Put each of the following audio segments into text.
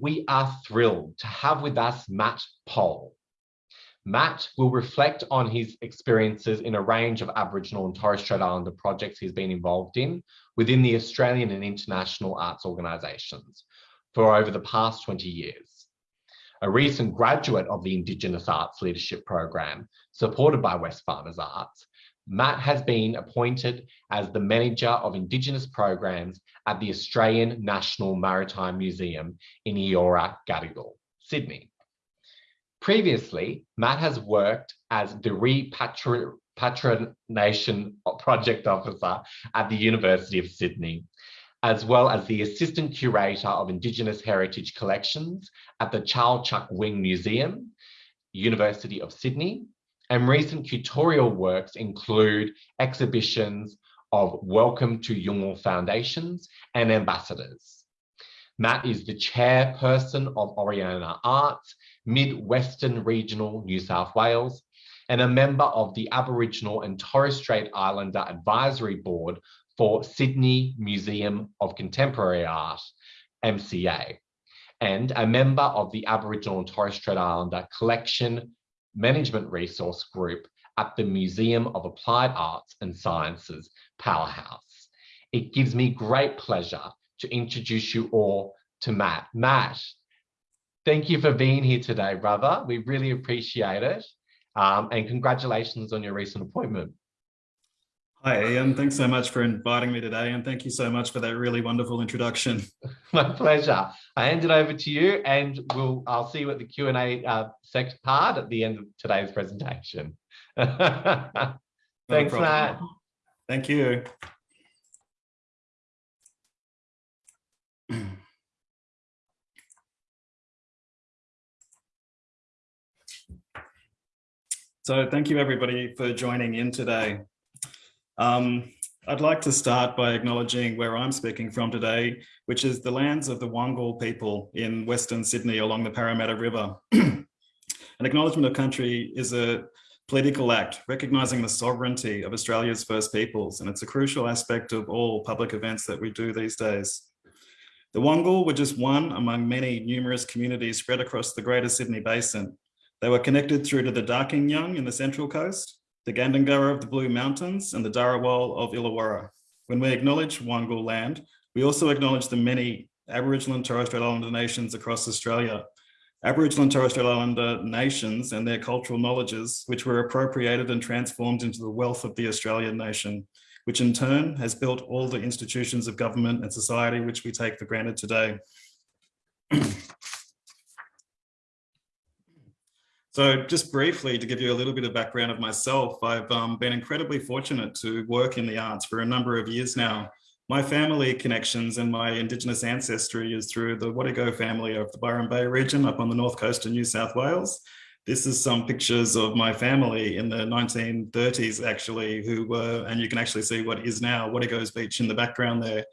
we are thrilled to have with us Matt Poll. Matt will reflect on his experiences in a range of Aboriginal and Torres Strait Islander projects he's been involved in within the Australian and international arts organisations for over the past 20 years. A recent graduate of the Indigenous Arts Leadership Program, supported by Wesfarmers Arts, Matt has been appointed as the Manager of Indigenous Programs at the Australian National Maritime Museum in Eora Gadigal, Sydney. Previously, Matt has worked as the Repatriation Project Officer at the University of Sydney, as well as the Assistant Curator of Indigenous Heritage Collections at the Chau Chak Wing Museum, University of Sydney, and recent curatorial works include exhibitions of Welcome to Yolngu Foundations and Ambassadors. Matt is the chairperson of Orana Arts, Mid-Western Regional New South Wales, and a member of the Aboriginal and Torres Strait Islander Advisory Board for Sydney Museum of Contemporary Art, MCA, and a member of the Aboriginal and Torres Strait Islander Collection Management Resource Group at the Museum of Applied Arts and Sciences Powerhouse. It gives me great pleasure to introduce you all to Matt. Matt, thank you for being here today, brother. We really appreciate it. Um, and congratulations on your recent appointment. Hi, Ian. Thanks so much for inviting me today. And thank you so much for that really wonderful introduction. My pleasure. I hand it over to you and we'll, I'll see you at the Q&A uh, part at the end of today's presentation. Thanks, no Matt. Thank you. So thank you everybody for joining in today. Um, I'd like to start by acknowledging where I'm speaking from today, which is the lands of the Wangal people in Western Sydney along the Parramatta River. An acknowledgement of country is a political act recognising the sovereignty of Australia's First Peoples, and it's a crucial aspect of all public events that we do these days. The Wangal were just one among many numerous communities spread across the Greater Sydney Basin. They were connected through to the Darkinjung in the Central Coast, the Gandangara of the Blue Mountains and the Darawal of Illawarra. When we acknowledge Wangal land, we also acknowledge the many Aboriginal and Torres Strait Islander nations across Australia. Aboriginal and Torres Strait Islander nations and their cultural knowledges, which were appropriated and transformed into the wealth of the Australian nation, which in turn has built all the institutions of government and society which we take for granted today. So just briefly to give you a little bit of background of myself, I've um, been incredibly fortunate to work in the arts for a number of years now. My family connections and my Indigenous ancestry is through the Wadigo family of the Byron Bay region up on the north coast of New South Wales. This is some pictures of my family in the 1930s actually, who were, and you can actually see what is now Wadigo's Beach in the background there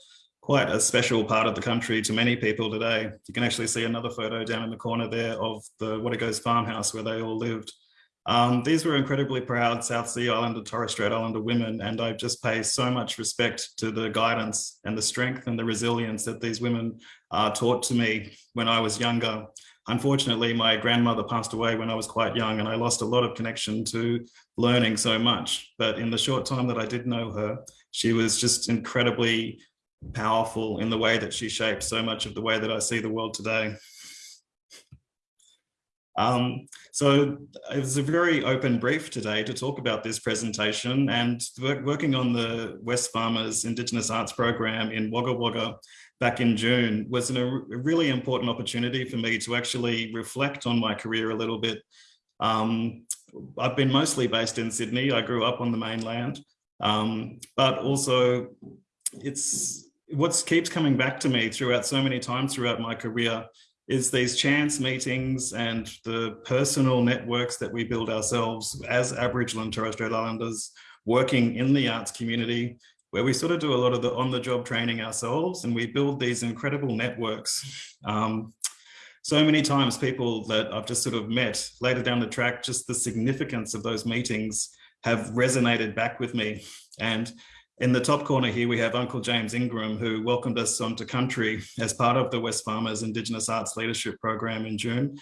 quite a special part of the country to many people today. You can actually see another photo down in the corner there of the Wadigo's farmhouse where they all lived. Um, these were incredibly proud South Sea Islander, Torres Strait Islander women, and I just pay so much respect to the guidance and the strength and the resilience that these women uh, taught to me when I was younger. Unfortunately, my grandmother passed away when I was quite young and I lost a lot of connection to learning so much. But in the short time that I did know her, she was just incredibly powerful in the way that she shaped so much of the way that I see the world today. Um, so it was a very open brief today to talk about this presentation and working on the Wesfarmers Indigenous Arts Program in Wagga Wagga back in June was an, a really important opportunity for me to actually reflect on my career a little bit. Um, I've been mostly based in Sydney. I grew up on the mainland, um, but also it's what keeps coming back to me throughout so many times throughout my career is these chance meetings and the personal networks that we build ourselves as Aboriginal and Torres Strait Islanders working in the arts community, where we sort of do a lot of the on-the-job training ourselves and we build these incredible networks. Um, so many times people that I've just sort of met later down the track, just the significance of those meetings have resonated back with me. And In the top corner here, we have Uncle James Ingram, who welcomed us onto country as part of the Wesfarmers Indigenous Arts Leadership Program in June.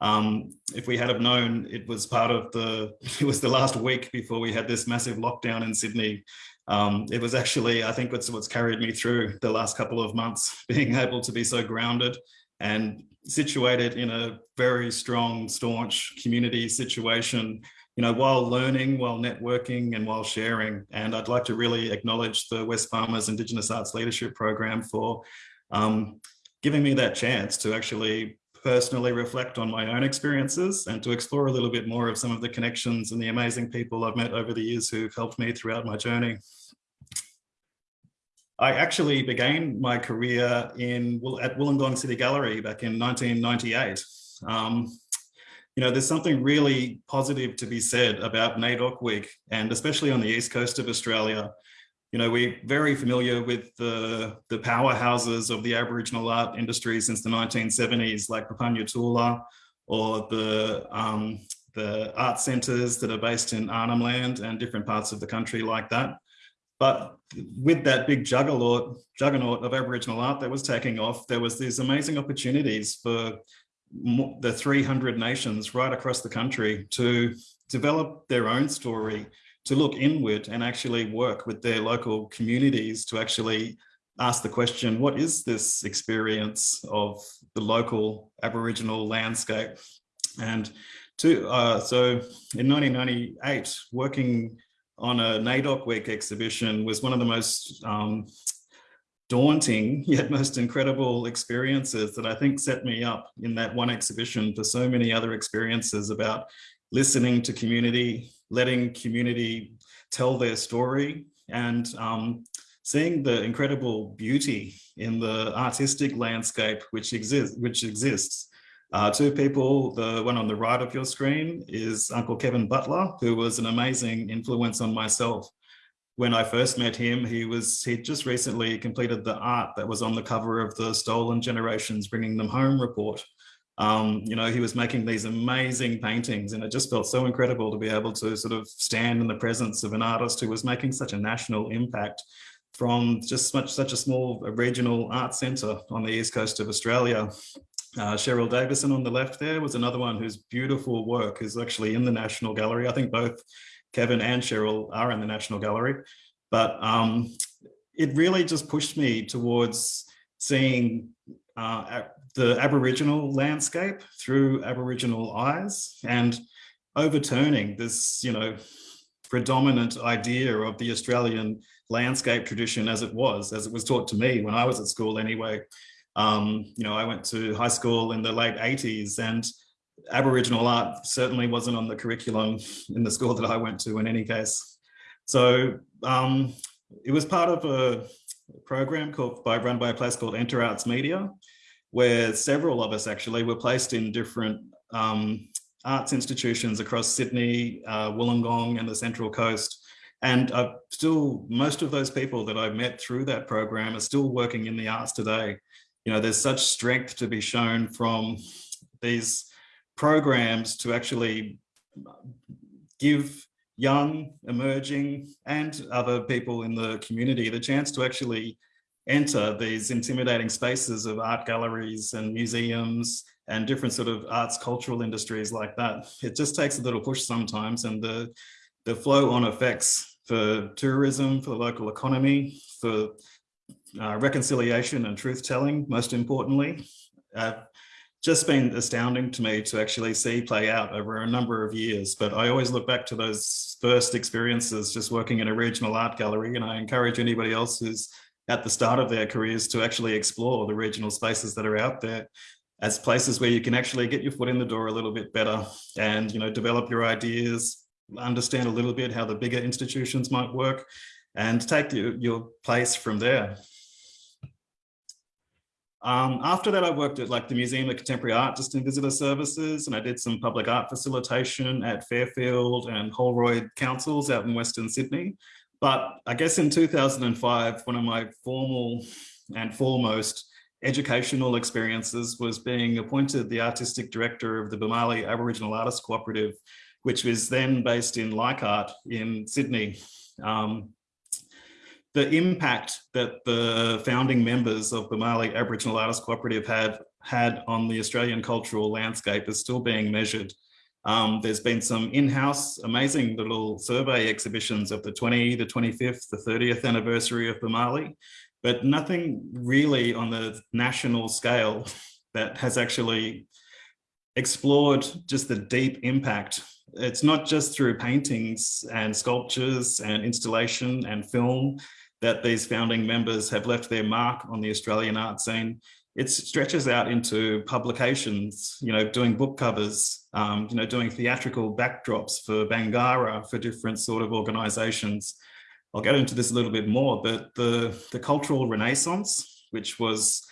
Um, if we had have known it was part of the, it was the last week before we had this massive lockdown in Sydney. Um, it was actually, I think what's, what's carried me through the last couple of months, being able to be so grounded and situated in a very strong, staunch community situation, you know, while learning, while networking and while sharing. And I'd like to really acknowledge the Wesfarmers Indigenous Arts Leadership Program for um, giving me that chance to actually personally reflect on my own experiences and to explore a little bit more of some of the connections and the amazing people I've met over the years who've helped me throughout my journey. I actually began my career in at Wollongong City Gallery back in 1998. Um, you know, there's something really positive to be said about NAIDOC Week, and especially on the east coast of Australia, you know, we're very familiar with the, the powerhouses of the Aboriginal art industry since the 1970s, like Papunya Tula, or the, um, the art centres that are based in Arnhem Land and different parts of the country like that. But with that big juggernaut, juggernaut of Aboriginal art that was taking off, there was these amazing opportunities for the 300 nations right across the country to develop their own story to look inward and actually work with their local communities to actually ask the question, what is this experience of the local Aboriginal landscape? And to, uh, so in 1998, working on a NAIDOC Week exhibition was one of the most um, daunting yet most incredible experiences that I think set me up in that one exhibition for so many other experiences about listening to community, letting community tell their story and um, seeing the incredible beauty in the artistic landscape which exists which exists. Uh, two people the one on the right of your screen is uncle kevin butler who was an amazing influence on myself when i first met him he was he just recently completed the art that was on the cover of the stolen generations bringing them home report um, you know, he was making these amazing paintings and it just felt so incredible to be able to sort of stand in the presence of an artist who was making such a national impact from just such, such a small regional art centre on the east coast of Australia. Uh, Cheryl Davison on the left there was another one whose beautiful work is actually in the National Gallery. I think both Kevin and Cheryl are in the National Gallery, but um, it really just pushed me towards seeing uh, the Aboriginal landscape through Aboriginal eyes and overturning this, you know, predominant idea of the Australian landscape tradition as it was, as it was taught to me when I was at school anyway. Um, you know, I went to high school in the late 80s and Aboriginal art certainly wasn't on the curriculum in the school that I went to in any case. So um, it was part of a program called by run by a place called Enter Arts Media, where several of us actually were placed in different um, arts institutions across Sydney, uh, Wollongong and the Central Coast. And uh, still, most of those people that I've met through that program are still working in the arts today. You know, there's such strength to be shown from these programs to actually give young, emerging, and other people in the community the chance to actually enter these intimidating spaces of art galleries and museums and different sort of arts cultural industries like that. It just takes a little push sometimes and the, the flow on effects for tourism, for the local economy, for uh, reconciliation and truth telling, most importantly, uh, just been astounding to me to actually see play out over a number of years. But I always look back to those first experiences just working in a regional art gallery and I encourage anybody else who's at the start of their careers to actually explore the regional spaces that are out there as places where you can actually get your foot in the door a little bit better and you know develop your ideas understand a little bit how the bigger institutions might work and take your, your place from there um, after that, I worked at like the Museum of Contemporary Art just in visitor services, and I did some public art facilitation at Fairfield and Holroyd councils out in Western Sydney. But I guess in 2005, one of my formal and foremost educational experiences was being appointed the artistic director of the Boomalli Aboriginal Artists Cooperative, which was then based in Leichhardt in Sydney. Um, the impact that the founding members of Boomalli Aboriginal Artists Cooperative had had on the Australian cultural landscape is still being measured. Um, there's been some in-house amazing little survey exhibitions of the 20, the 25th, the 30th anniversary of Boomalli, but nothing really on the national scale that has actually explored just the deep impact. It's not just through paintings and sculptures and installation and film that these founding members have left their mark on the Australian art scene. It stretches out into publications, you know, doing book covers, um, you know, doing theatrical backdrops for Bangarra, for different sort of organizations. I'll get into this a little bit more, but the, the cultural renaissance, which was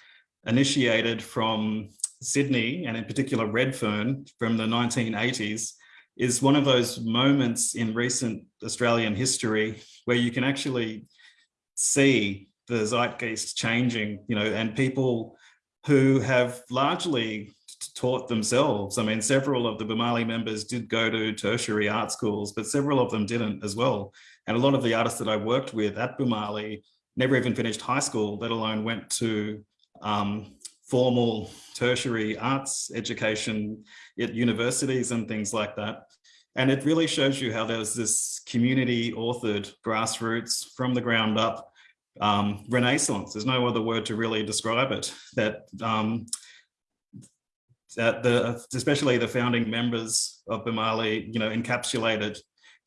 initiated from Sydney and in particular Redfern from the 1980s, is one of those moments in recent Australian history where you can actually see the zeitgeist changing, you know, and people who have largely taught themselves. I mean, several of the Boomalli members did go to tertiary art schools, but several of them didn't as well. And a lot of the artists that I worked with at Boomalli never even finished high school, let alone went to um, formal tertiary arts education at universities and things like that. And it really shows you how there's this community authored grassroots from the ground up um, renaissance. There's no other word to really describe it. That um, that the especially the founding members of Boomalli, you know, encapsulated.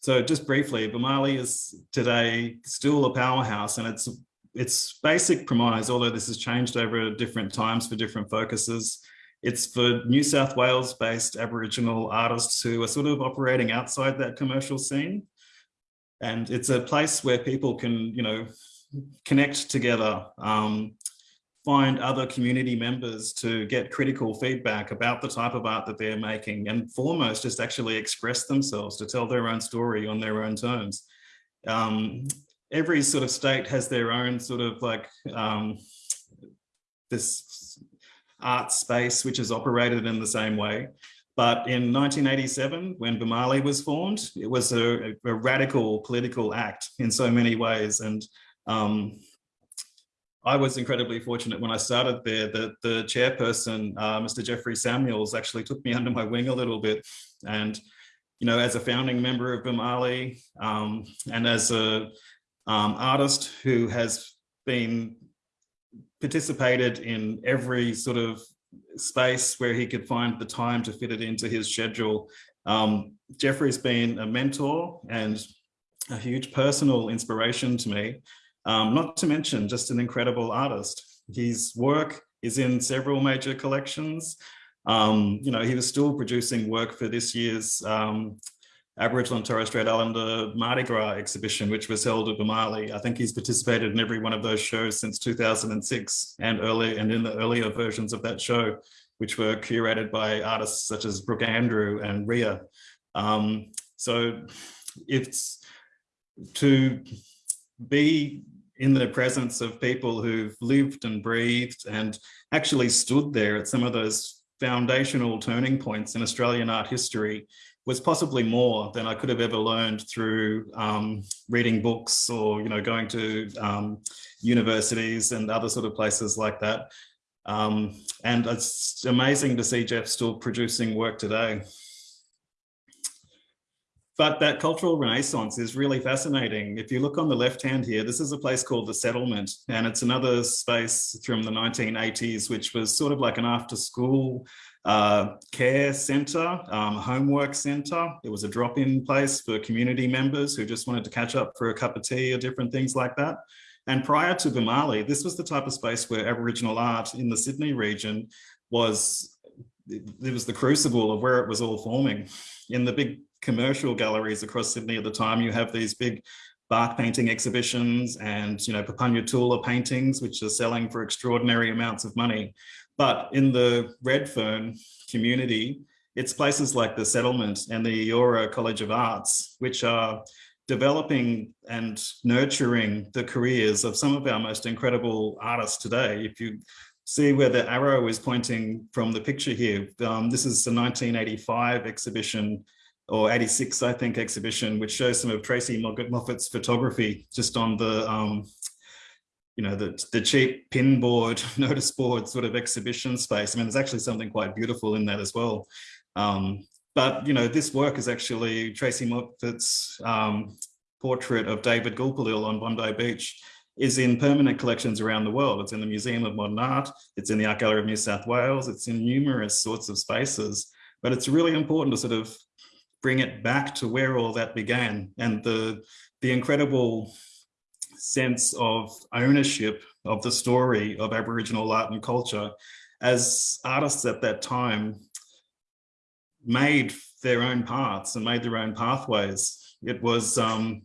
So just briefly, Boomalli is today still a powerhouse, and its its basic premise, although this has changed over different times for different focuses, it's for New South Wales based Aboriginal artists who are sort of operating outside that commercial scene. And it's a place where people can, you know, connect together, um, find other community members to get critical feedback about the type of art that they're making and foremost just actually express themselves to tell their own story on their own terms. Um, every sort of state has their own sort of like um, this art space, which is operated in the same way. But in 1987, when Boomalli was formed, it was a, a radical political act in so many ways. And um, I was incredibly fortunate when I started there that the chairperson, uh, Mr. Jeffrey Samuels, actually took me under my wing a little bit. And, you know, as a founding member of Boomalli um, and as a um, artist who has been participated in every sort of space where he could find the time to fit it into his schedule. Um, Jeffrey's been a mentor and a huge personal inspiration to me, um, not to mention just an incredible artist. His work is in several major collections. Um, you know, he was still producing work for this year's um, Aboriginal and Torres Strait Islander Mardi Gras exhibition, which was held at Boomalli. I think he's participated in every one of those shows since 2006 and early and in the earlier versions of that show, which were curated by artists such as Brooke Andrew and Ria. Um, so it's to be in the presence of people who've lived and breathed and actually stood there at some of those foundational turning points in Australian art history was possibly more than I could have ever learned through um, reading books or, you know, going to um, universities and other sort of places like that. Um, and it's amazing to see Jeff still producing work today. But that cultural renaissance is really fascinating. If you look on the left hand here, this is a place called the settlement, and it's another space from the 1980s, which was sort of like an after school uh, care center, um, homework center. It was a drop-in place for community members who just wanted to catch up for a cup of tea or different things like that. And prior to Boomalli, this was the type of space where Aboriginal art in the Sydney region was, it was the crucible of where it was all forming. In the big commercial galleries across Sydney at the time, you have these big bark painting exhibitions and you know Papunya Tula paintings, which are selling for extraordinary amounts of money. But in the Redfern community, it's places like the settlement and the Eora College of Arts, which are developing and nurturing the careers of some of our most incredible artists today. If you see where the arrow is pointing from the picture here, um, this is the 1985 exhibition or 86, I think, exhibition, which shows some of Tracey Moffatt's photography just on the um, you know, the, the cheap pinboard, notice board sort of exhibition space. I mean, there's actually something quite beautiful in that as well. Um, but, you know, this work is actually Tracey Moffatt's um, portrait of David Gulpilil on Bondi Beach is in permanent collections around the world. It's in the Museum of Modern Art, it's in the Art Gallery of New South Wales, it's in numerous sorts of spaces, but it's really important to sort of bring it back to where all that began and the, the incredible sense of ownership of the story of Aboriginal art and culture as artists at that time made their own paths and made their own pathways. It was um,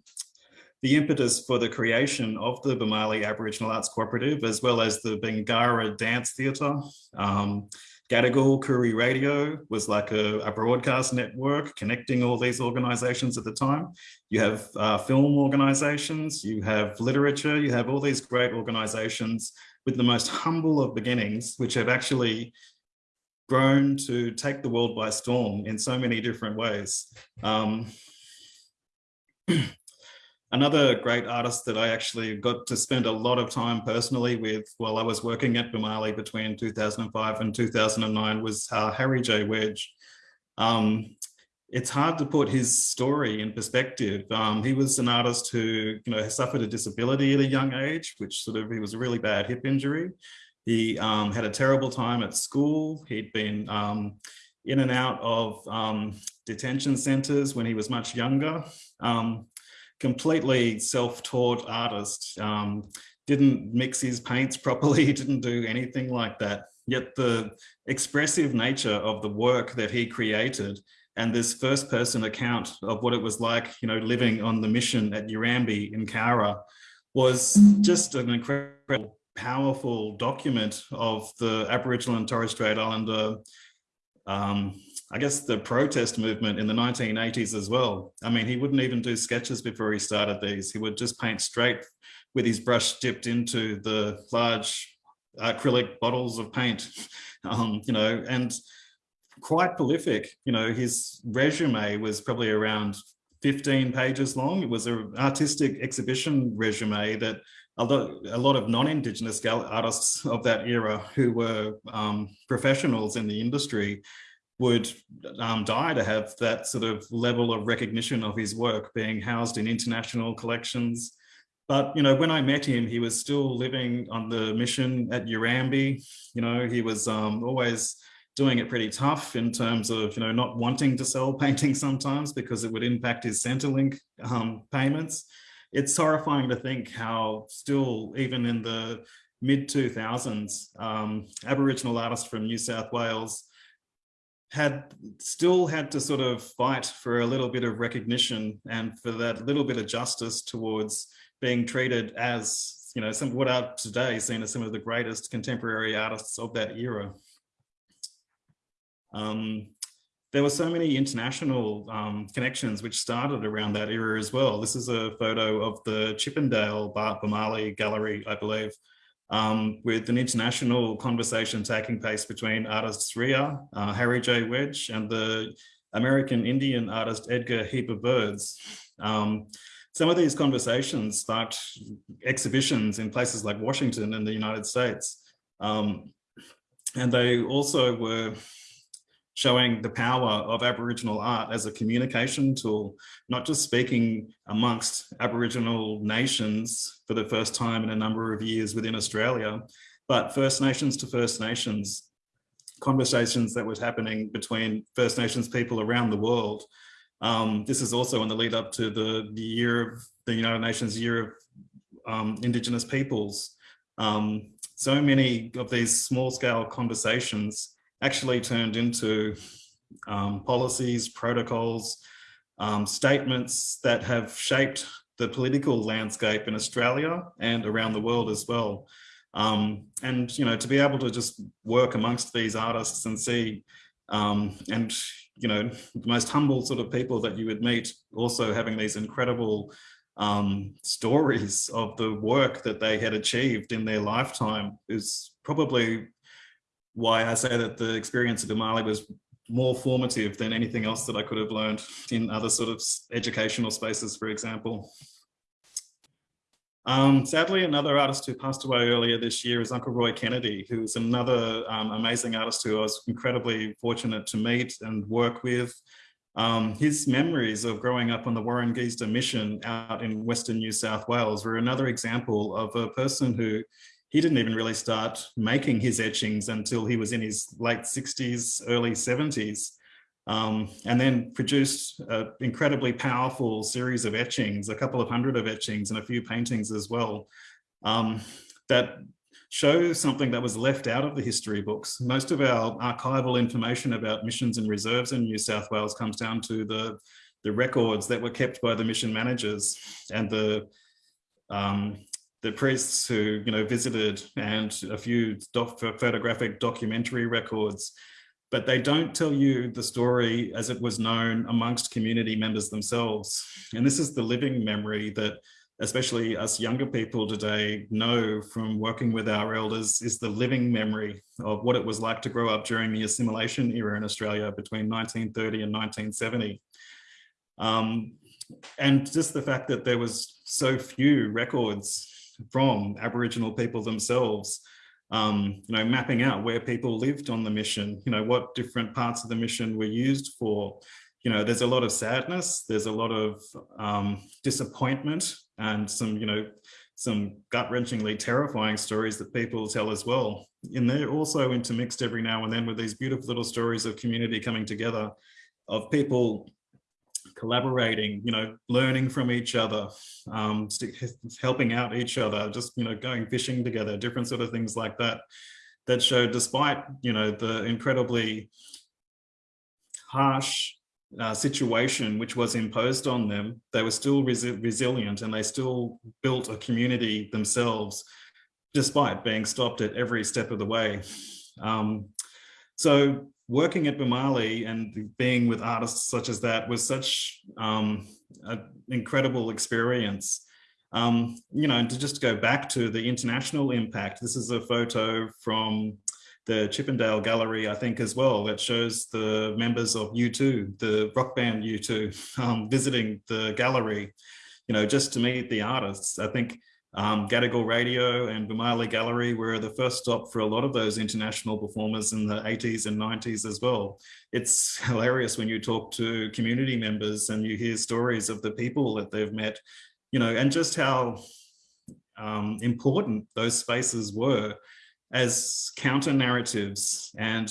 the impetus for the creation of the Boomalli Aboriginal Arts Cooperative, as well as the Bangarra Dance Theatre. Um, Gadigal Koori Radio was like a, a, broadcast network connecting all these organizations at the time. You have uh, film organizations, you have literature, you have all these great organizations with the most humble of beginnings, which have actually grown to take the world by storm in so many different ways. Um, Another great artist that I actually got to spend a lot of time personally with while I was working at Boomalli between 2005 and 2009 was uh, Harry J. Wedge. Um, it's hard to put his story in perspective. Um, he was an artist who, you know, suffered a disability at a young age, which sort of, he was a really bad hip injury. He um, had a terrible time at school. He'd been um, in and out of um, detention centers when he was much younger. Um, completely self-taught artist, um, didn't mix his paints properly, didn't do anything like that. Yet the expressive nature of the work that he created and this first person account of what it was like, you know, living on the mission at Erambie in Cowra was just an incredible, powerful document of the Aboriginal and Torres Strait Islander um, I guess the protest movement in the 1980s as well. I mean, he wouldn't even do sketches before he started these. He would just paint straight with his brush dipped into the large acrylic bottles of paint, um, you know, and quite prolific. You know, his resume was probably around 15 pages long. It was an artistic exhibition resume that a lot, of non-Indigenous artists of that era who were um, professionals in the industry would um, die to have that sort of level of recognition of his work being housed in international collections. But, you know, when I met him, he was still living on the mission at Erambie. You know, he was um, always doing it pretty tough in terms of, you know, not wanting to sell paintings sometimes because it would impact his Centrelink um, payments. It's horrifying to think how still, even in the mid 2000s, um, Aboriginal artists from New South Wales had still had to sort of fight for a little bit of recognition and for that little bit of justice towards being treated as, you know, some what are today seen as some of the greatest contemporary artists of that era. Um, there were so many international um, connections which started around that era as well. This is a photo of the Chippendale Bart Boomalli Gallery, I believe, um, with an international conversation taking place between artists Ria, uh, Harry J. Wedge, and the American Indian artist Edgar Heap of Birds. Um, some of these conversations sparked exhibitions in places like Washington and the United States. Um, and they also were showing the power of Aboriginal art as a communication tool, not just speaking amongst Aboriginal nations for the first time in a number of years within Australia, but First Nations to First Nations, conversations that was happening between First Nations people around the world. Um, this is also in the lead up to the, the year of the United Nations Year of um, Indigenous Peoples. Um, so many of these small scale conversations actually turned into um, policies, protocols, um, statements that have shaped the political landscape in Australia and around the world as well. Um, and, you know, to be able to just work amongst these artists and see um, and, you know, the most humble sort of people that you would meet also having these incredible um, stories of the work that they had achieved in their lifetime is probably why I say that the experience of Boomalli was more formative than anything else that I could have learned in other sort of educational spaces, for example. Um, sadly, another artist who passed away earlier this year is Uncle Roy Kennedy, who's another um, amazing artist who I was incredibly fortunate to meet and work with. Um, his memories of growing up on the Warren Warangesda mission out in Western New South Wales were another example of a person who he didn't even really start making his etchings until he was in his late 60s, early 70s um, and then produced an incredibly powerful series of etchings, a couple of hundred of etchings and a few paintings as well, um, that show something that was left out of the history books. Most of our archival information about missions and reserves in New South Wales comes down to the, the records that were kept by the mission managers and the um, the priests who you know visited and a few doc photographic documentary records but they don't tell you the story as it was known amongst community members themselves. And this is the living memory that especially us younger people today know from working with our elders is the living memory of what it was like to grow up during the assimilation era in Australia between 1930 and 1970. Um, and just the fact that there was so few records from Aboriginal people themselves um, you know, mapping out where people lived on the mission, you know, what different parts of the mission were used for. You know, there's a lot of sadness, there's a lot of um, disappointment and some, you know, some gut-wrenchingly terrifying stories that people tell as well. And they're also intermixed every now and then with these beautiful little stories of community coming together, of people collaborating, you know, learning from each other, um, helping out each other, just, you know, going fishing together, different sort of things like that, that show despite, you know, the incredibly harsh uh, situation which was imposed on them, they were still resi resilient and they still built a community themselves, despite being stopped at every step of the way. Um, so working at Boomalli and being with artists such as that was such um, an incredible experience. Um, you know, to just go back to the international impact, this is a photo from the Chippendale Gallery, I think, as well, that shows the members of U2, the rock band U2, um, visiting the gallery, you know, just to meet the artists. I think um, Gadigal Radio and Boomalli Gallery were the first stop for a lot of those international performers in the 80s and 90s as well. It's hilarious when you talk to community members and you hear stories of the people that they've met, you know, and just how um, important those spaces were as counter narratives and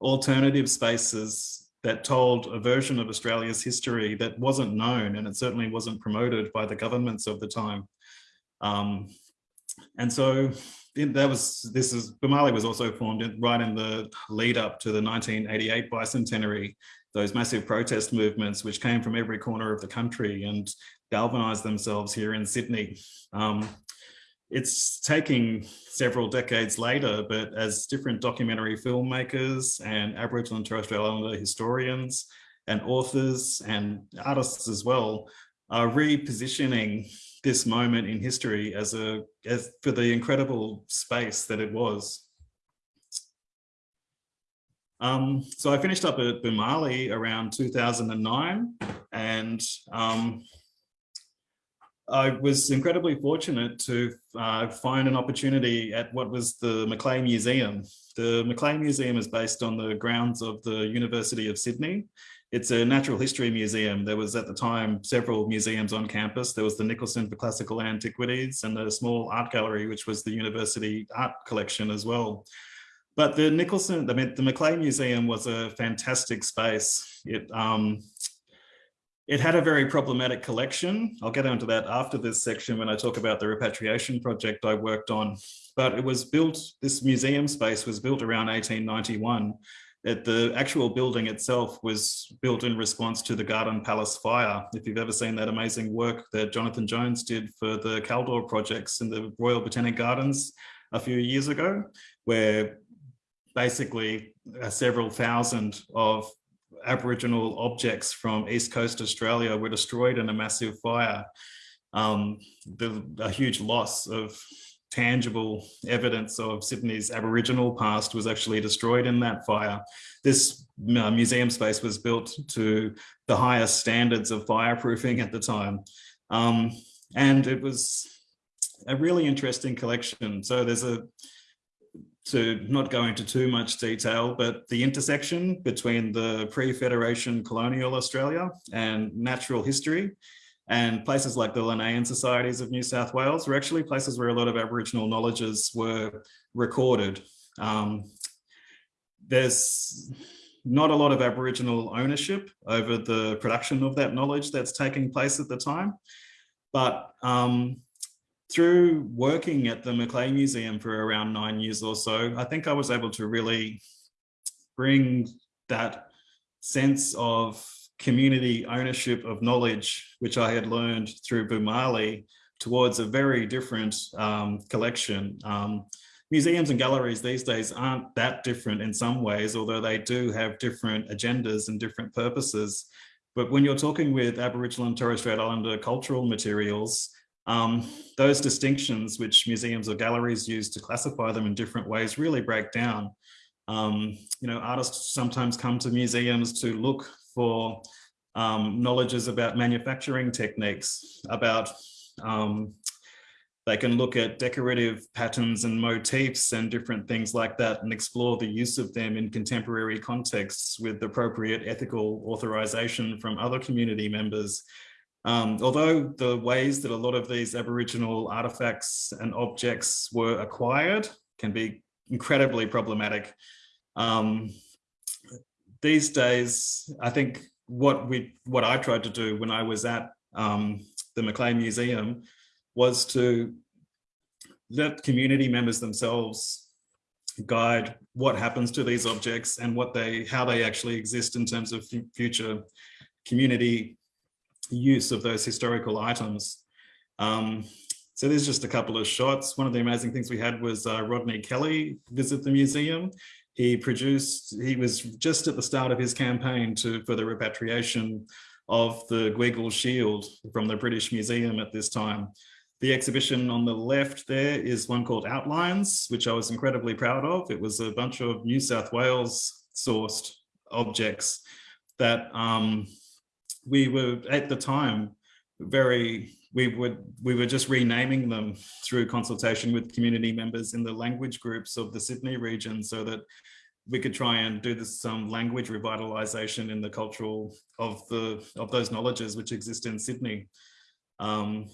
alternative spaces that told a version of Australia's history that wasn't known and it certainly wasn't promoted by the governments of the time. Um, and so that was, this is, Boomalli was also formed in, right in the lead up to the 1988 bicentenary, those massive protest movements which came from every corner of the country and galvanized themselves here in Sydney. Um, it's taking several decades later, but as different documentary filmmakers and Aboriginal and Torres Strait Islander historians and authors and artists as well are repositioning this moment in history as a as for the incredible space that it was. Um, so I finished up at Boomalli around 2009 and um, I was incredibly fortunate to uh, find an opportunity at what was the Macleay Museum. The Macleay Museum is based on the grounds of the University of Sydney it's a natural history museum. There was at the time several museums on campus. There was the Nicholson for Classical Antiquities and the small art gallery, which was the university art collection as well. But the Nicholson, the, the Macleay Museum was a fantastic space. It, um, it had a very problematic collection. I'll get onto that after this section when I talk about the repatriation project I worked on. But it was built, this museum space was built around 1891 it, the actual building itself was built in response to the Garden Palace fire. If you've ever seen that amazing work that Jonathan Jones did for the Kaldor projects in the Royal Botanic Gardens a few years ago, where basically uh, several thousand of Aboriginal objects from East Coast Australia were destroyed in a massive fire. Um, the, a huge loss of tangible evidence of Sydney's Aboriginal past was actually destroyed in that fire. This uh, museum space was built to the highest standards of fireproofing at the time. Um, and it was a really interesting collection. So there's a, to not go into too much detail, but the intersection between the pre-Federation colonial Australia and natural history and places like the Linnaean Societies of New South Wales were actually places where a lot of Aboriginal knowledges were recorded. Um, there's not a lot of Aboriginal ownership over the production of that knowledge that's taking place at the time. But um, through working at the Macleay Museum for around nine years or so, I think I was able to really bring that sense of community ownership of knowledge, which I had learned through Boomalli, towards a very different um, collection. Um, museums and galleries these days aren't that different in some ways, although they do have different agendas and different purposes. But when you're talking with Aboriginal and Torres Strait Islander cultural materials, um, those distinctions which museums or galleries use to classify them in different ways really break down. Um, you know, artists sometimes come to museums to look for um, knowledges about manufacturing techniques, about um, they can look at decorative patterns and motifs and different things like that and explore the use of them in contemporary contexts with appropriate ethical authorization from other community members. Um, although the ways that a lot of these Aboriginal artifacts and objects were acquired can be incredibly problematic. Um, these days, I think what we what I tried to do when I was at um, the Macleay Museum was to let community members themselves guide what happens to these objects and what they how they actually exist in terms of future community use of those historical items. Um, so there's just a couple of shots. One of the amazing things we had was uh, Rodney Kelly visit the museum. He produced, he was just at the start of his campaign to for the repatriation of the Gweagal Shield from the British Museum at this time. The exhibition on the left there is one called Outlines, which I was incredibly proud of. It was a bunch of New South Wales sourced objects that um, we were at the time very we would we were just renaming them through consultation with community members in the language groups of the Sydney region so that we could try and do this some language revitalization in the cultural of the of those knowledges which exist in Sydney. Um,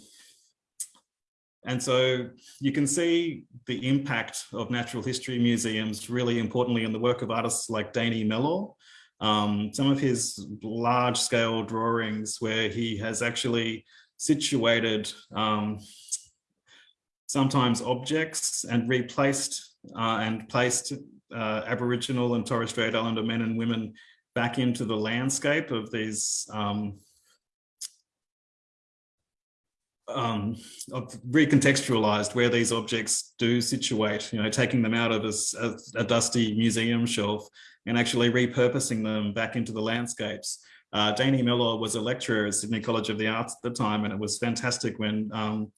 and so you can see the impact of natural history museums really importantly in the work of artists like Danny Mellor, um, some of his large scale drawings where he has actually situated um, sometimes objects and replaced uh, and placed uh, Aboriginal and Torres Strait Islander men and women back into the landscape of these um, um, recontextualized where these objects do situate, you know, taking them out of a, a, a, dusty museum shelf and actually repurposing them back into the landscapes. Uh, Danny Mellor was a lecturer at Sydney College of the Arts at the time, and it was fantastic when um,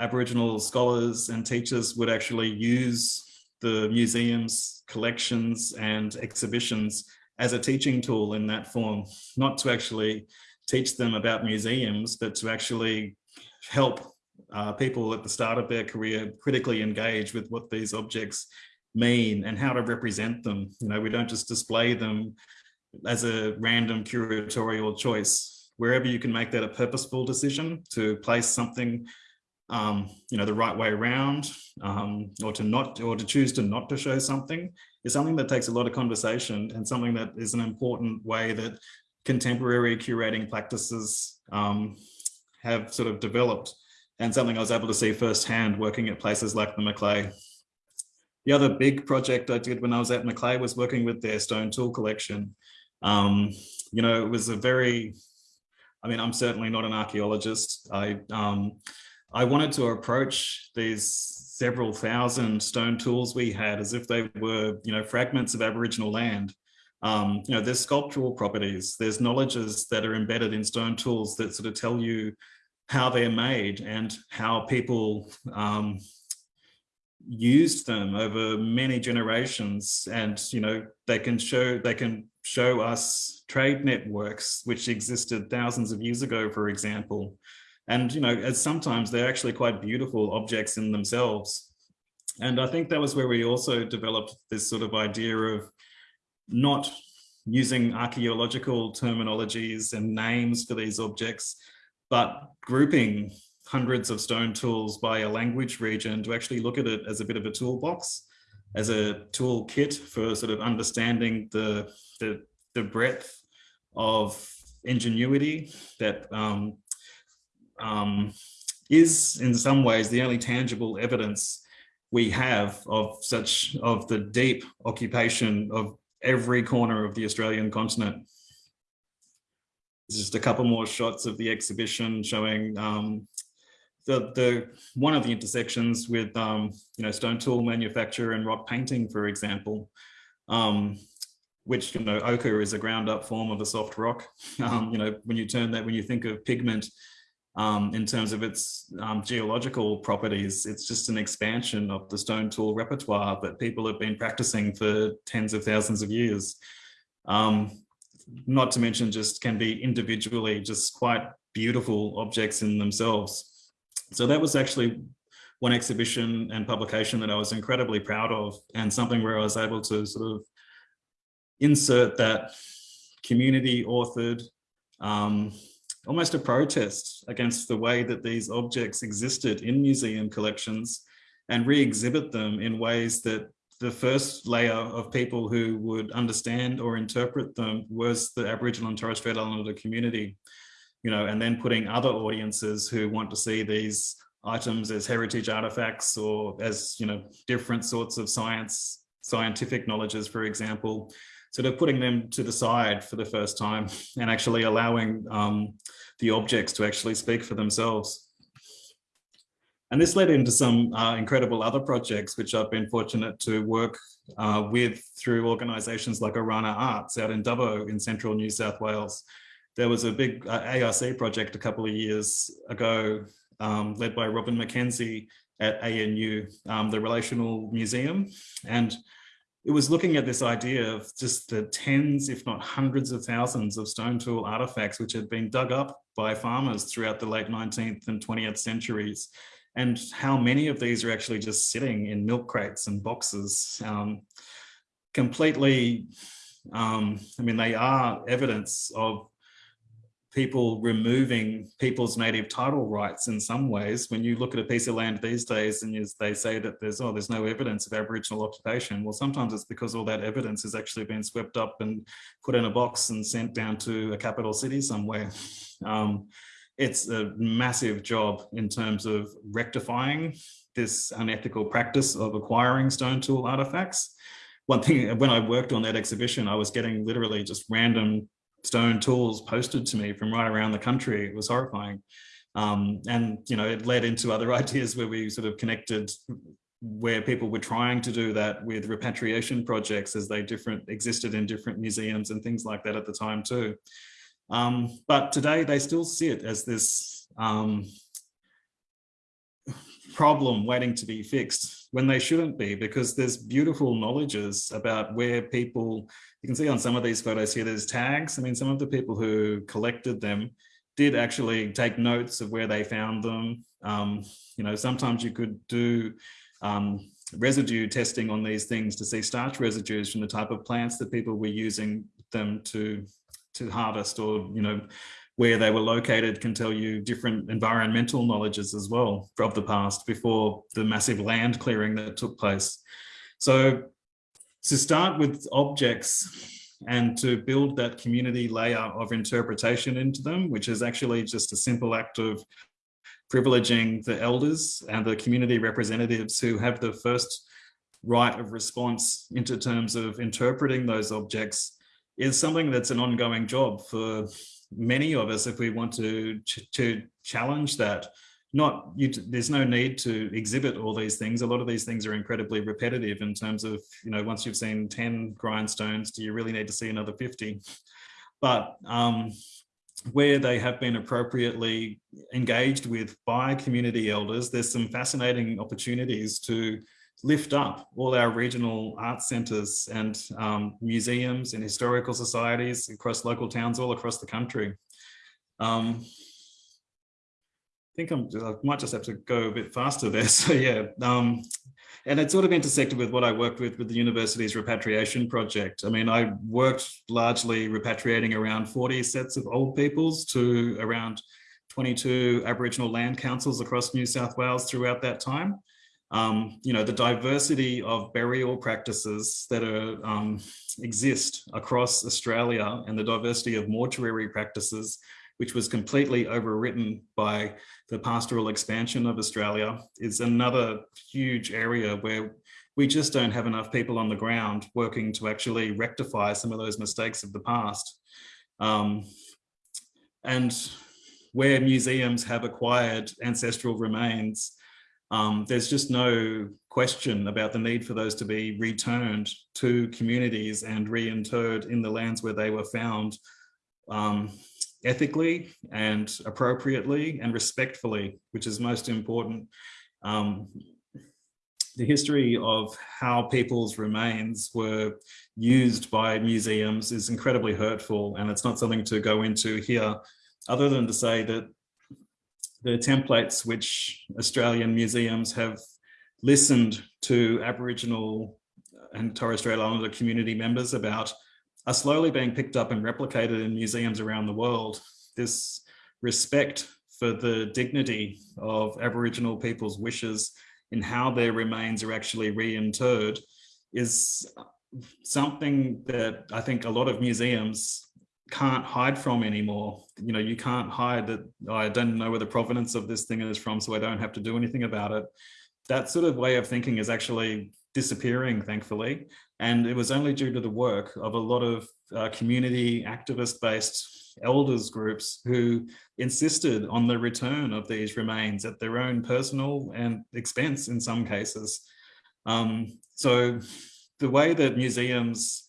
Aboriginal scholars and teachers would actually use the museum's collections and exhibitions as a teaching tool in that form, not to actually teach them about museums, but to actually help uh, people at the start of their career critically engage with what these objects mean and how to represent them. You know, we don't just display them as a random curatorial choice. Wherever you can make that a purposeful decision to place something, um, you know, the right way around, um, or to not, or to choose to not to show something, is something that takes a lot of conversation and something that is an important way that contemporary curating practices um, have sort of developed and something I was able to see firsthand working at places like the Macleay. The other big project I did when I was at Macleay was working with their stone tool collection. Um, you know, it was a very, I mean, I'm certainly not an archaeologist. I, um, I wanted to approach these several thousand stone tools we had as if they were, you know, fragments of Aboriginal land. Um, you know, there's sculptural properties, there's knowledges that are embedded in stone tools that sort of tell you how they're made and how people um, used them over many generations. And, you know, they can show, they can show us trade networks which existed thousands of years ago, for example. And, you know, as sometimes they're actually quite beautiful objects in themselves. And I think that was where we also developed this sort of idea of not using archaeological terminologies and names for these objects, but grouping hundreds of stone tools by a language region to actually look at it as a bit of a toolbox, as a toolkit for sort of understanding the, the, the breadth of ingenuity that um, um, is in some ways the only tangible evidence we have of such of the deep occupation of every corner of the Australian continent. Just a couple more shots of the exhibition showing um, the, the one of the intersections with um, you know stone tool manufacture and rock painting, for example, um, which you know ochre is a ground up form of a soft rock. Um, you know when you turn that when you think of pigment um, in terms of its um, geological properties. It's just an expansion of the stone tool repertoire that people have been practicing for tens of thousands of years. Um, not to mention just can be individually just quite beautiful objects in themselves. So that was actually one exhibition and publication that I was incredibly proud of and something where I was able to sort of insert that community authored um, almost a protest against the way that these objects existed in museum collections and re-exhibit them in ways that the first layer of people who would understand or interpret them was the Aboriginal and Torres Strait Islander community, you know, and then putting other audiences who want to see these items as heritage artifacts or as, you know, different sorts of science, scientific knowledges, for example, sort of putting them to the side for the first time and actually allowing um, the objects to actually speak for themselves. And this led into some uh, incredible other projects, which I've been fortunate to work uh, with through organisations like Orana Arts out in Dubbo in central New South Wales. There was a big uh, ARC project a couple of years ago um, led by Robin McKenzie at ANU, um, the Relational Museum. And it was looking at this idea of just the tens, if not hundreds of thousands of stone tool artifacts which had been dug up by farmers throughout the late 19th and 20th centuries and how many of these are actually just sitting in milk crates and boxes um, completely um, I mean they are evidence of people removing people's native title rights in some ways. When you look at a piece of land these days and they say that there's, oh, there's no evidence of Aboriginal occupation. Well, sometimes it's because all that evidence has actually been swept up and put in a box and sent down to a capital city somewhere. Um, it's a massive job in terms of rectifying this unethical practice of acquiring stone tool artifacts. One thing, when I worked on that exhibition, I was getting literally just random stone tools posted to me from right around the country. It was horrifying. Um, and, you know, it led into other ideas where we sort of connected where people were trying to do that with repatriation projects as they different existed in different museums and things like that at the time too. Um, but today they still see it as this um, problem waiting to be fixed when they shouldn't be because there's beautiful knowledges about where people you can see on some of these photos here, there's tags. I mean, some of the people who collected them did actually take notes of where they found them. Um, you know, sometimes you could do um, residue testing on these things to see starch residues from the type of plants that people were using them to, to harvest or, you know, where they were located can tell you different environmental knowledges as well of the past before the massive land clearing that took place. So to start with objects and to build that community layer of interpretation into them, which is actually just a simple act of privileging the elders and the community representatives who have the first right of response into terms of interpreting those objects is something that's an ongoing job for many of us if we want to, to challenge that not you there's no need to exhibit all these things. A lot of these things are incredibly repetitive in terms of you know once you've seen 10 grindstones do you really need to see another 50 but um, where they have been appropriately engaged with by community elders there's some fascinating opportunities to lift up all our regional art centres and um, museums and historical societies across local towns all across the country um, think I'm, I might just have to go a bit faster there. So yeah, um, and it sort of intersected with what I worked with with the university's repatriation project. I mean, I worked largely repatriating around 40 sets of old peoples to around 22 Aboriginal land councils across New South Wales throughout that time. Um, you know, the diversity of burial practices that are, um, exist across Australia and the diversity of mortuary practices which was completely overwritten by the pastoral expansion of Australia, is another huge area where we just don't have enough people on the ground working to actually rectify some of those mistakes of the past. Um, and where museums have acquired ancestral remains, um, there's just no question about the need for those to be returned to communities and reinterred in the lands where they were found um, ethically and appropriately and respectfully, which is most important. Um, the history of how people's remains were used by museums is incredibly hurtful and it's not something to go into here other than to say that the templates which Australian museums have listened to Aboriginal and Torres Strait Islander community members about are slowly being picked up and replicated in museums around the world. This respect for the dignity of Aboriginal people's wishes in how their remains are actually reinterred is something that I think a lot of museums can't hide from anymore. You know, you can't hide that I don't know where the provenance of this thing is from, so I don't have to do anything about it. That sort of way of thinking is actually disappearing, thankfully. And it was only due to the work of a lot of uh, community activist-based elders groups who insisted on the return of these remains at their own personal and expense in some cases. Um, so the way that museums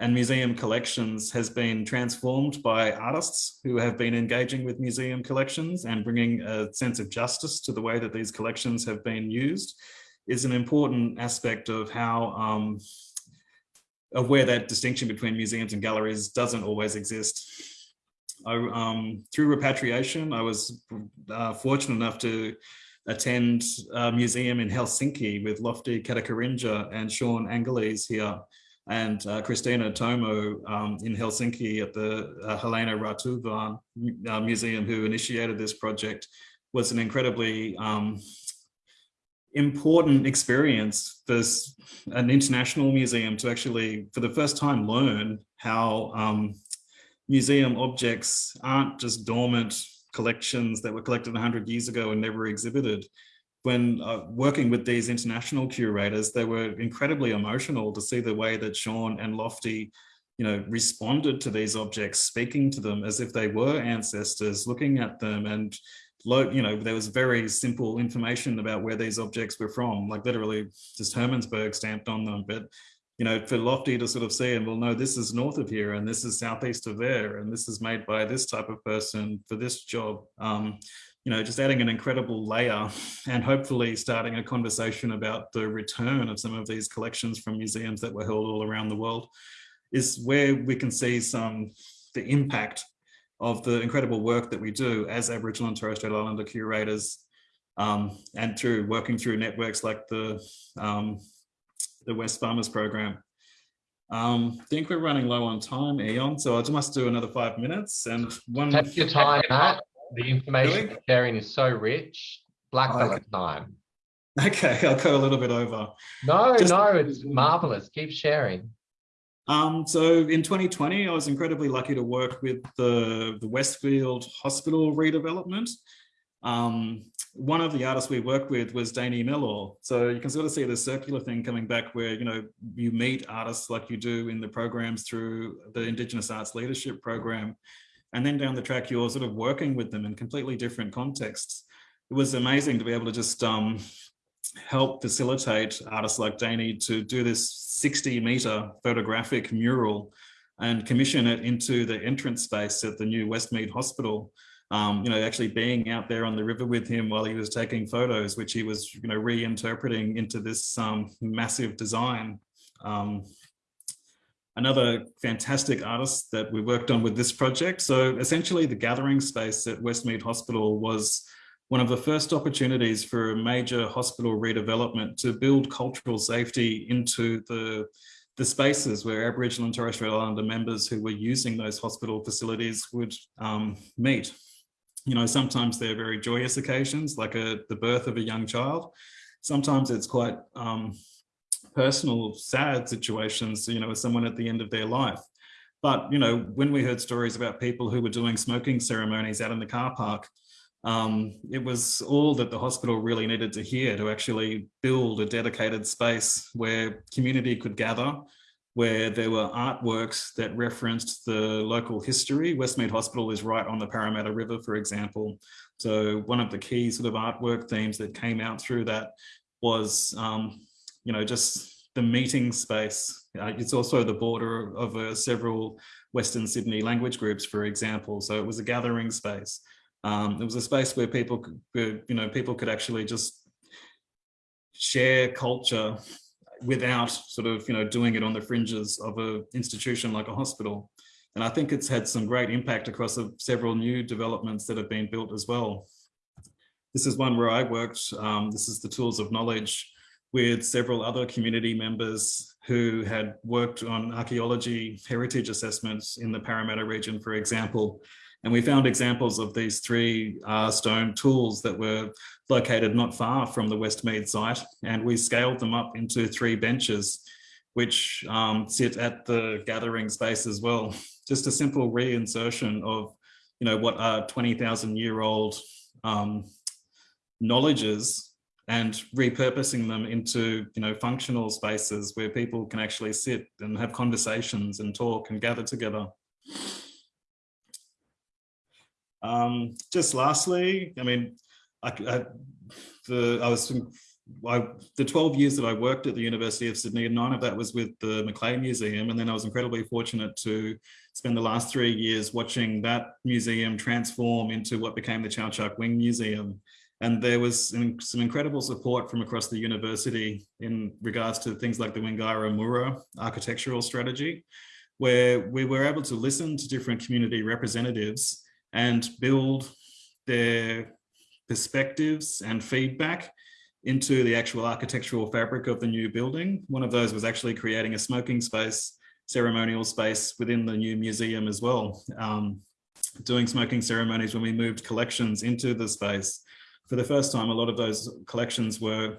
and museum collections has been transformed by artists who have been engaging with museum collections and bringing a sense of justice to the way that these collections have been used is an important aspect of how um, of where that distinction between museums and galleries doesn't always exist. I, um, through repatriation, I was uh, fortunate enough to attend a museum in Helsinki with Lofty Katakarinja and Shaun Angeles here and uh, Christina Tomo um, in Helsinki at the uh, Helena Rautavaara uh, Museum who initiated this project was an incredibly um, important experience for an international museum to actually, for the first time, learn how um, museum objects aren't just dormant collections that were collected 100 years ago and never exhibited. When uh, working with these international curators, they were incredibly emotional to see the way that Shaun and Lofty you know, responded to these objects, speaking to them as if they were ancestors, looking at them and you know, there was very simple information about where these objects were from, like literally just Hermannsburg stamped on them. But, you know, for Lofty to sort of see and well, no, this is north of here and this is southeast of there and this is made by this type of person for this job. Um, you know, just adding an incredible layer and hopefully starting a conversation about the return of some of these collections from museums that were held all around the world is where we can see some the impact of the incredible work that we do as Aboriginal and Torres Strait Islander curators um, and through working through networks like the, um, the Wesfarmers Program. Um, I think we're running low on time, Eon, so I must do another five minutes. And one Take your time, Matt. The information really? sharing is so rich. Black okay. time. Okay, I'll go a little bit over. No, Just, no, it's marvelous. Keep sharing. Um, so in 2020, I was incredibly lucky to work with the, the Westmead Hospital redevelopment. Um, one of the artists we worked with was Danny Mellor. So you can sort of see the circular thing coming back where, you know, you meet artists like you do in the programs through the Indigenous Arts Leadership Program. And then down the track, you're sort of working with them in completely different contexts. It was amazing to be able to just um, help facilitate artists like Danny to do this 60 meter photographic mural and commission it into the entrance space at the new Westmead Hospital. Um, you know, actually being out there on the river with him while he was taking photos, which he was, you know, reinterpreting into this um, massive design. Um, another fantastic artist that we worked on with this project. So essentially the gathering space at Westmead Hospital was one of the first opportunities for a major hospital redevelopment to build cultural safety into the, the spaces where Aboriginal and Torres Strait Islander members who were using those hospital facilities would um, meet. You know, sometimes they're very joyous occasions, like a, the birth of a young child. Sometimes it's quite um, personal, sad situations, you know, with someone at the end of their life. But, you know, when we heard stories about people who were doing smoking ceremonies out in the car park, um, it was all that the hospital really needed to hear to actually build a dedicated space where community could gather, where there were artworks that referenced the local history. Westmead Hospital is right on the Parramatta River, for example. So one of the key sort of artwork themes that came out through that was, um, you know, just the meeting space. Uh, it's also the border of uh, several Western Sydney language groups, for example. So it was a gathering space. Um, it was a space where people, could, you know, people could actually just share culture without sort of, you know, doing it on the fringes of an institution like a hospital. And I think it's had some great impact across several new developments that have been built as well. This is one where I worked. Um, this is the Tools of Knowledge with several other community members who had worked on archaeology heritage assessments in the Parramatta region, for example, and we found examples of these three uh, stone tools that were located not far from the Westmead site. And we scaled them up into three benches, which um, sit at the gathering space as well. Just a simple reinsertion of, you know, what are 20,000 year old um, knowledges and repurposing them into, you know, functional spaces where people can actually sit and have conversations and talk and gather together. Um, just lastly, I mean, I, I, the, I was I, the 12 years that I worked at the University of Sydney, and nine of that was with the Macleay Museum. And then I was incredibly fortunate to spend the last three years watching that museum transform into what became the Chau Chak Wing Museum. And there was some incredible support from across the university in regards to things like the Wingara Mura architectural strategy, where we were able to listen to different community representatives and build their perspectives and feedback into the actual architectural fabric of the new building. One of those was actually creating a smoking space, ceremonial space within the new museum as well. Um, doing smoking ceremonies when we moved collections into the space. For the first time, a lot of those collections were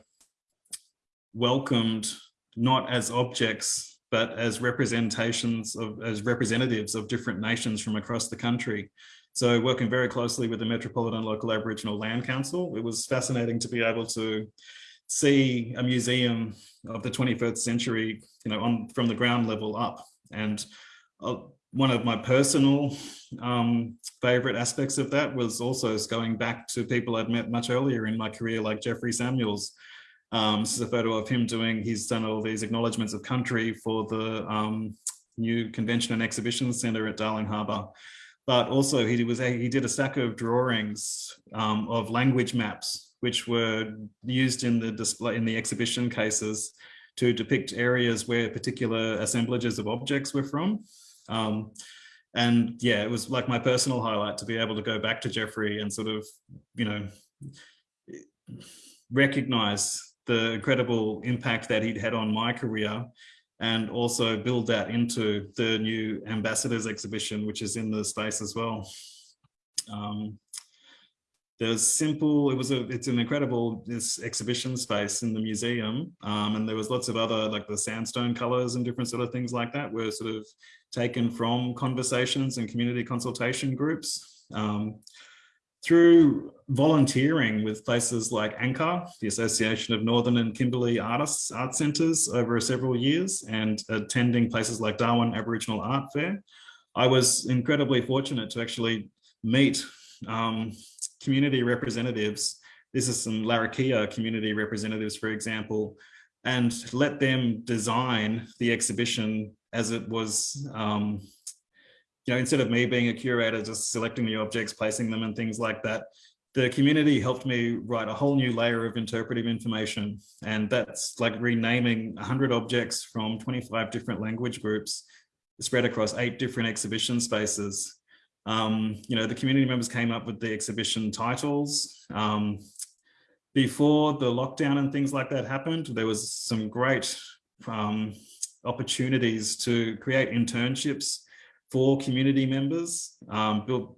welcomed not as objects, but as representations of, as representatives of different nations from across the country. So working very closely with the Metropolitan Local Aboriginal Land Council, it was fascinating to be able to see a museum of the 21st century, you know, on from the ground level up. And uh, one of my personal um, favorite aspects of that was also going back to people I'd met much earlier in my career, like Jeffrey Samuels. Um, this is a photo of him doing, he's done all these acknowledgements of country for the um, new convention and exhibition center at Darling Harbour but also he was he did a stack of drawings um, of language maps which were used in the display in the exhibition cases to depict areas where particular assemblages of objects were from. Um, and yeah, it was like my personal highlight to be able to go back to Jeffrey and sort of, you know, recognize the incredible impact that he'd had on my career and also build that into the new ambassadors exhibition, which is in the space as well. Um, there's simple, it was a, it's an incredible this exhibition space in the museum. Um, and there was lots of other, like the sandstone colors and different sort of things like that were sort of taken from conversations and community consultation groups. Um, through volunteering with places like ANKA, the Association of Northern and Kimberley Artists Art Centres over several years and attending places like Darwin Aboriginal Art Fair, I was incredibly fortunate to actually meet um, community representatives. This is some Larrakia community representatives, for example, and let them design the exhibition as it was um, you know, instead of me being a curator, just selecting the objects, placing them and things like that, the community helped me write a whole new layer of interpretive information. And that's like renaming 100 objects from 25 different language groups spread across eight different exhibition spaces Um, you know, the community members came up with the exhibition titles. Um, before the lockdown and things like that happened, there was some great um, opportunities to create internships for community members, um, build,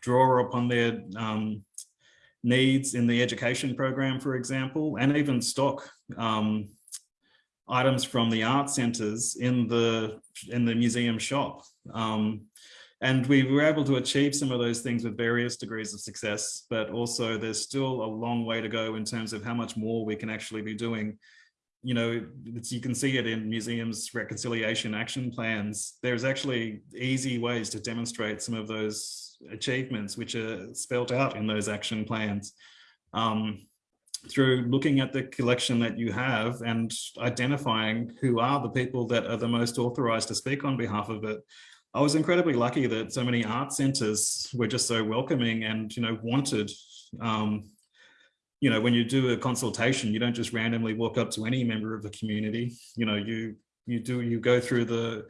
draw upon their um, needs in the education program, for example, and even stock um, items from the art centres in the in the museum shop. Um, and we were able to achieve some of those things with various degrees of success, but also there's still a long way to go in terms of how much more we can actually be doing. You know, you can see it in museums reconciliation action plans. There's actually easy ways to demonstrate some of those achievements which are spelt out in those action plans. Um, through looking at the collection that you have and identifying who are the people that are the most authorized to speak on behalf of it I was incredibly lucky that so many art centers were just so welcoming and, you know, wanted, um, you know, when you do a consultation, you don't just randomly walk up to any member of the community, you know, you, you do, you go through the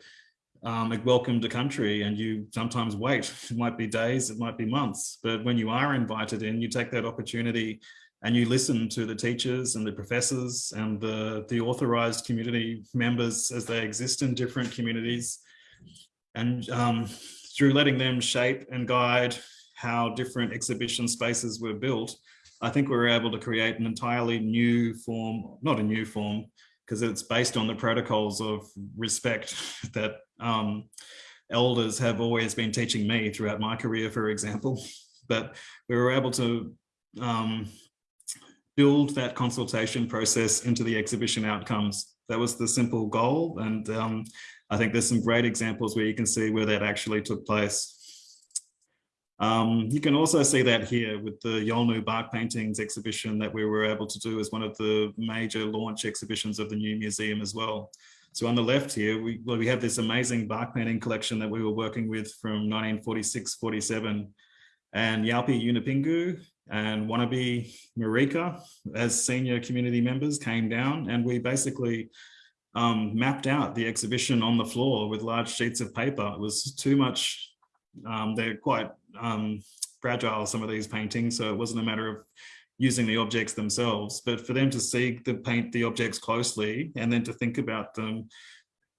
um, welcome to country and you sometimes wait. It might be days, it might be months, but when you are invited in, you take that opportunity and you listen to the teachers and the professors and the, the authorized community members as they exist in different communities and um, through letting them shape and guide how different exhibition spaces were built, I think we were able to create an entirely new form, not a new form, because it's based on the protocols of respect that um, elders have always been teaching me throughout my career, for example. But we were able to um, build that consultation process into the exhibition outcomes. That was the simple goal. And um, I think there's some great examples where you can see where that actually took place. Um, you can also see that here with the Yolngu bark paintings exhibition that we were able to do as one of the major launch exhibitions of the new museum as well. So on the left here, we, well, we have this amazing bark painting collection that we were working with from 1946-47 and Yalmay Yunupingu and Wanyubi Marika as senior community members came down and we basically um, mapped out the exhibition on the floor with large sheets of paper. It was too much, um, they're quite um, fragile, some of these paintings, so it wasn't a matter of using the objects themselves, but for them to see the paint the objects closely and then to think about them,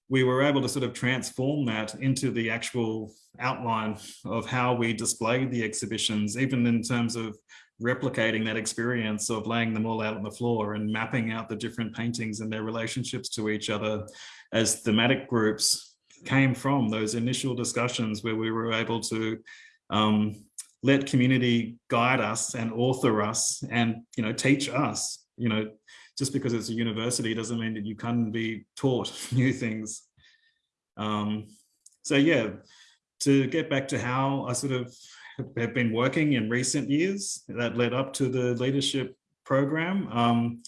we were able to sort of transform that into the actual outline of how we displayed the exhibitions, even in terms of replicating that experience of laying them all out on the floor and mapping out the different paintings and their relationships to each other as thematic groups came from those initial discussions where we were able to um, let community guide us and author us and you know teach us. You know just because it's a university doesn't mean that you can be taught new things. Um, so yeah to get back to how I sort of have been working in recent years that led up to the leadership program. Um,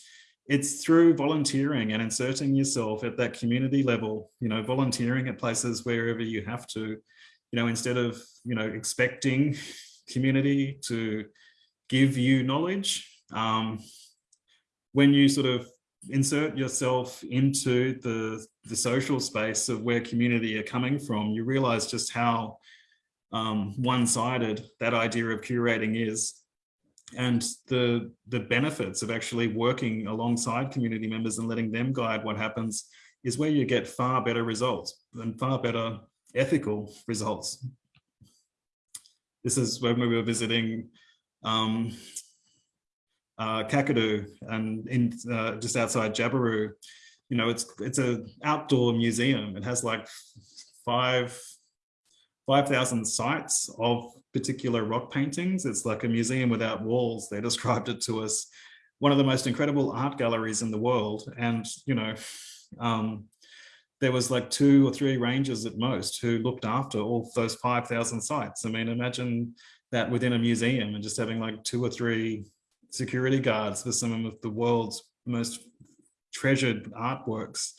it's through volunteering and inserting yourself at that community level, you know, volunteering at places wherever you have to, you know, instead of, you know, expecting community to give you knowledge, um, when you sort of insert yourself into the, the social space of where community are coming from, you realize just how um, one-sided that idea of curating is and the the benefits of actually working alongside community members and letting them guide what happens is where you get far better results and far better ethical results. This is when we were visiting um, uh, Kakadu and in uh, just outside Jabiru. You know, it's it's a outdoor museum. It has like five 5,000 sites of particular rock paintings. It's like a museum without walls. They described it to us. One of the most incredible art galleries in the world. And, you know, um, there was like two or three rangers at most who looked after all those 5,000 sites. I mean, imagine that within a museum and just having like two or three security guards for some of the world's most treasured artworks.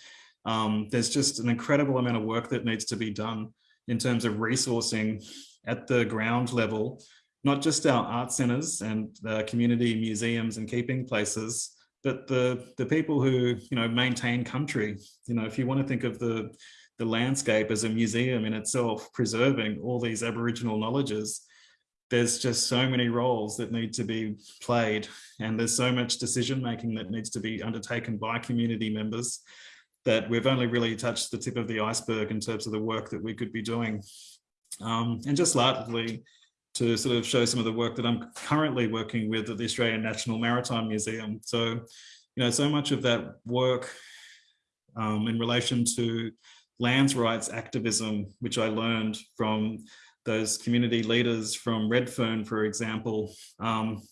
Um, there's just an incredible amount of work that needs to be done in terms of resourcing at the ground level, not just our art centers and the community museums and keeping places, but the, the people who, you know, maintain country. You know, if you want to think of the, the landscape as a museum in itself, preserving all these Aboriginal knowledges, there's just so many roles that need to be played and there's so much decision making that needs to be undertaken by community members that we've only really touched the tip of the iceberg in terms of the work that we could be doing. Um, and just lastly, to sort of show some of the work that I'm currently working with at the Australian National Maritime Museum. So, you know, so much of that work um, in relation to lands rights activism, which I learned from those community leaders from Redfern, for example, um,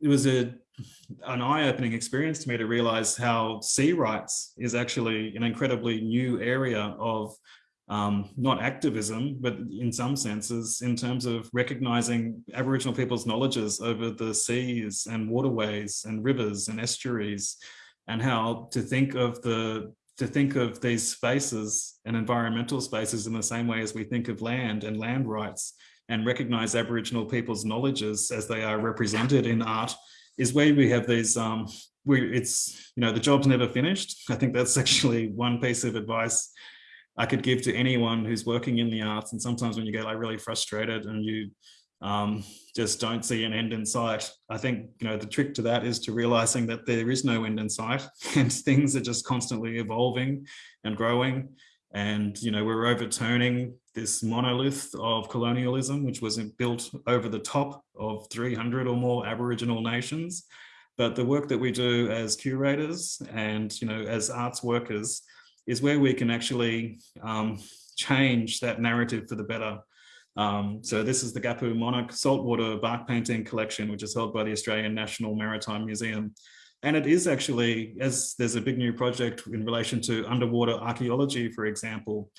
it was a an eye-opening experience to me to realize how sea rights is actually an incredibly new area of um, not activism, but in some senses, in terms of recognizing Aboriginal people's knowledges over the seas and waterways and rivers and estuaries, and how to think of the to think of these spaces and environmental spaces in the same way as we think of land and land rights and recognize Aboriginal people's knowledges as they are represented in art is where we have these, um, we, it's, you know, the job's never finished. I think that's actually one piece of advice I could give to anyone who's working in the arts. And sometimes when you get like really frustrated and you um, just don't see an end in sight. I think, you know, the trick to that is to realizing that there is no end in sight and things are just constantly evolving and growing. And, you know, we're overturning this monolith of colonialism, which was built over the top of 300 or more Aboriginal nations. But the work that we do as curators and, you know, as arts workers is where we can actually um, change that narrative for the better. Um, so this is the Gapu-Monuk saltwater bark painting collection, which is held by the Australian National Maritime Museum. And it is actually, as there's a big new project in relation to underwater archaeology, for example,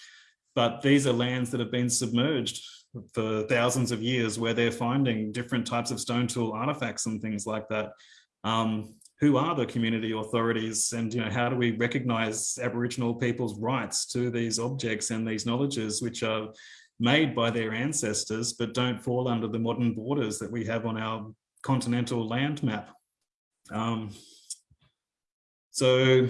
but these are lands that have been submerged for thousands of years where they're finding different types of stone tool artifacts and things like that. Um, who are the community authorities and you know how do we recognize Aboriginal people's rights to these objects and these knowledges which are made by their ancestors, but don't fall under the modern borders that we have on our continental land map. Um, so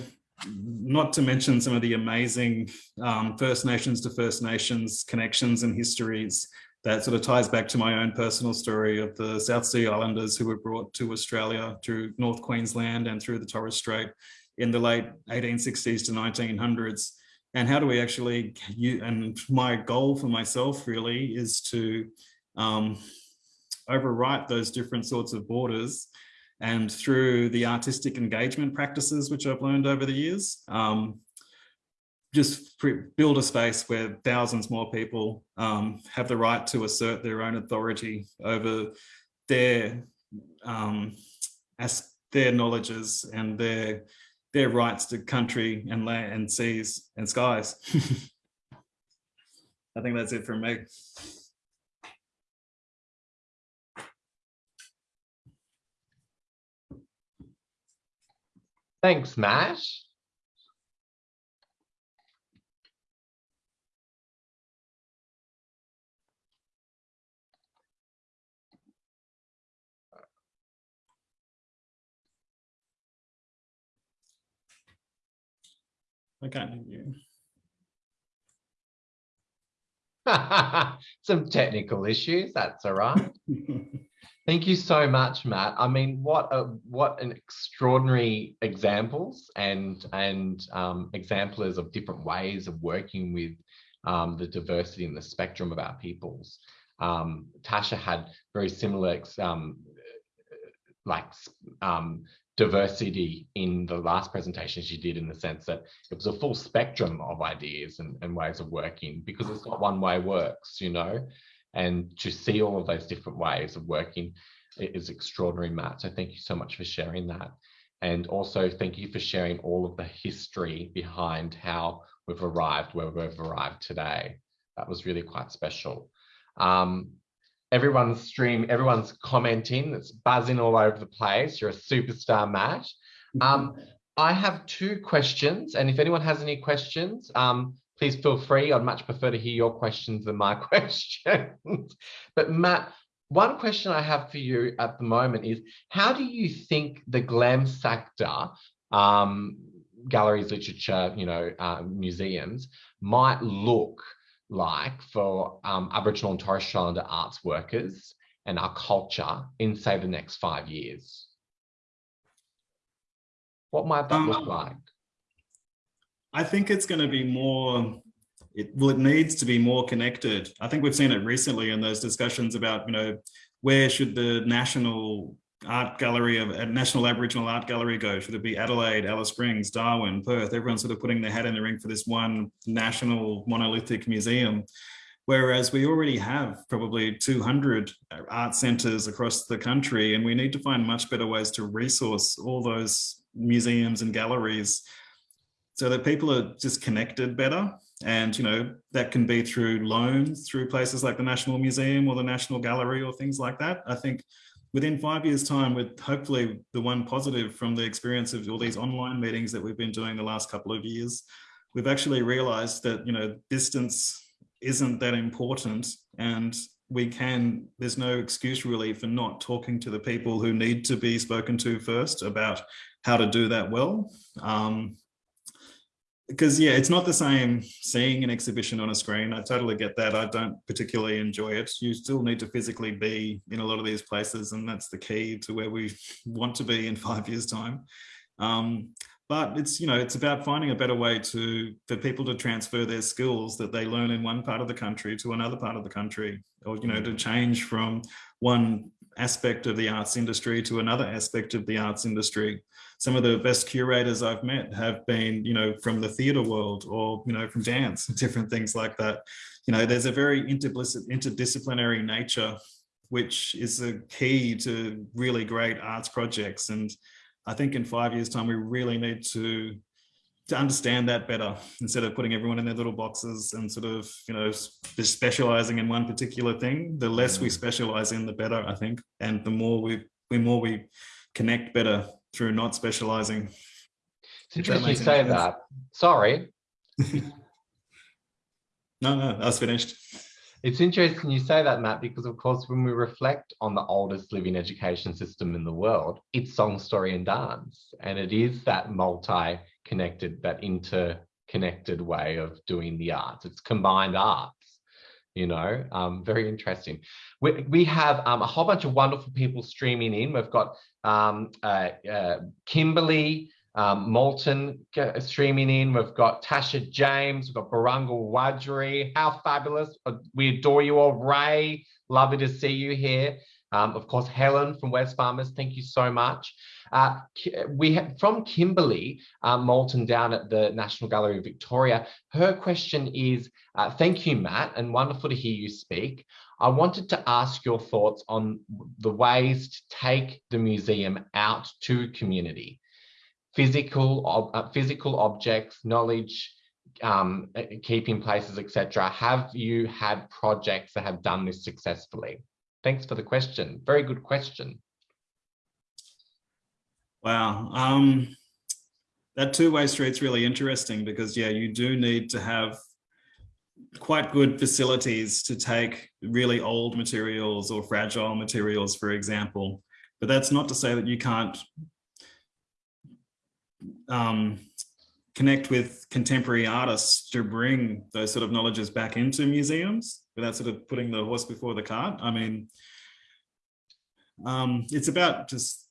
not to mention some of the amazing um, First Nations to First Nations connections and histories that sort of ties back to my own personal story of the South Sea Islanders who were brought to Australia through North Queensland and through the Torres Strait in the late 1860s to 1900s and how do we actually and my goal for myself really is to um, overwrite those different sorts of borders and through the artistic engagement practices which I've learned over the years um, just build a space where thousands more people um, have the right to assert their own authority over their um, as their knowledges and their their rights to country and land and seas and skies. I think that's it from me. Thanks, Matt. I can't hear you. Some technical issues, that's all right. Thank you so much, Matt. I mean, what a, what an extraordinary examples and and um, examplers of different ways of working with um, the diversity and the spectrum of our peoples. Um, Tasha had very similar um, like um, diversity in the last presentation she did in the sense that it was a full spectrum of ideas and, and ways of working because it's not one way works, you know, and to see all of those different ways of working is extraordinary, Matt. So thank you so much for sharing that. And also thank you for sharing all of the history behind how we've arrived where we've arrived today. That was really quite special. Um, everyone's stream, everyone's commenting, it's buzzing all over the place. You're a superstar, Matt. Um, I have two questions, and if anyone has any questions, um, please feel free. I'd much prefer to hear your questions than my questions. but Matt, one question I have for you at the moment is, how do you think the glam sector um, galleries, literature, you know, uh, museums might look like for um, Aboriginal and Torres Strait Islander arts workers and our culture in, say, the next five years? What might that um, look like? I think it's going to be more, it, well, it needs to be more connected. I think we've seen it recently in those discussions about, you know, where should the national art gallery of a national aboriginal art gallery go? Should it be adelaide alice springs darwin perth? Everyone's sort of putting their hat in the ring for this one national monolithic museum. Whereas we already have probably 200 uh, art centers across the country and we need to find much better ways to resource all those museums and galleries so that people are just connected better and you know that can be through loans through places like the national museum or the national gallery or things like that. I think within five years time with hopefully the one positive from the experience of all these online meetings that we've been doing the last couple of years we've actually realized that you know distance isn't that important and we can there's no excuse really for not talking to the people who need to be spoken to first about how to do that well. Um, because yeah it's not the same seeing an exhibition on a screen. I totally get that. I don't particularly enjoy it. You still need to physically be in a lot of these places and that's the key to where we want to be in five years time. Um, but it's you know it's about finding a better way to for people to transfer their skills that they learn in one part of the country to another part of the country or you know to change from one aspect of the arts industry to another aspect of the arts industry some of the best curators I've met have been, you know, from the theatre world or, you know, from dance, different things like that. You know, there's a very interdisciplinary nature, which is a key to really great arts projects. And I think in five years time, we really need to to understand that better instead of putting everyone in their little boxes and sort of you know specializing in one particular thing the less we mm. specialize in the better i think and the more we the more we connect better through not specializing. It's interesting you say sense. that. Sorry. no, no, was finished. It's interesting you say that, Matt, because of course, when we reflect on the oldest living education system in the world, it's song, story, and dance. And it is that multi-connected, that interconnected way of doing the arts. It's combined arts you know um, very interesting we, we have um, a whole bunch of wonderful people streaming in we've got um, uh, uh, Kimberley um, Moulton streaming in. We've got Tasha James. We've got Barangal Wadri. How fabulous. Uh, we adore you all. Ray, lovely to see you here. Um, of course, Helen from Wesfarmers, thank you so much. Uh, we from Kimberley uh, Moulton down at the National Gallery of Victoria. Her question is, uh, thank you, Matt, and wonderful to hear you speak. I wanted to ask your thoughts on the ways to take the museum out to community. Physical, uh, physical objects, knowledge, um, keeping places, etc. Have you had projects that have done this successfully? Thanks for the question. Very good question. Wow. Um, that two-way street's really interesting because, yeah, you do need to have quite good facilities to take really old materials or fragile materials, for example. But that's not to say that you can't um, connect with contemporary artists to bring those sort of knowledges back into museums without sort of putting the horse before the cart. I mean, um, it's about just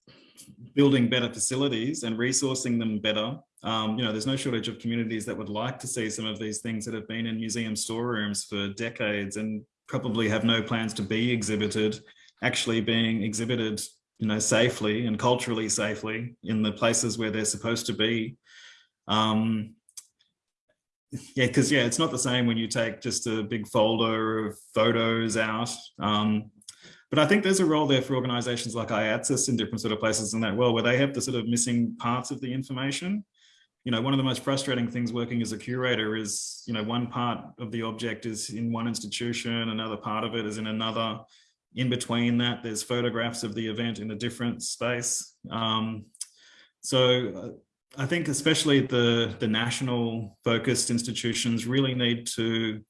building better facilities and resourcing them better. Um, you know, there's no shortage of communities that would like to see some of these things that have been in museum storerooms for decades and probably have no plans to be exhibited, actually being exhibited, you know, safely and culturally safely in the places where they're supposed to be. Um, yeah, because yeah, it's not the same when you take just a big folder of photos out. Um, but I think there's a role there for organizations like AIATSIS in different sort of places in that world where they have the sort of missing parts of the information. You know, one of the most frustrating things working as a curator is, you know, one part of the object is in one institution, another part of it is in another. In between that, there's photographs of the event in a different space. Um, so uh, I think especially the, the national focused institutions really need to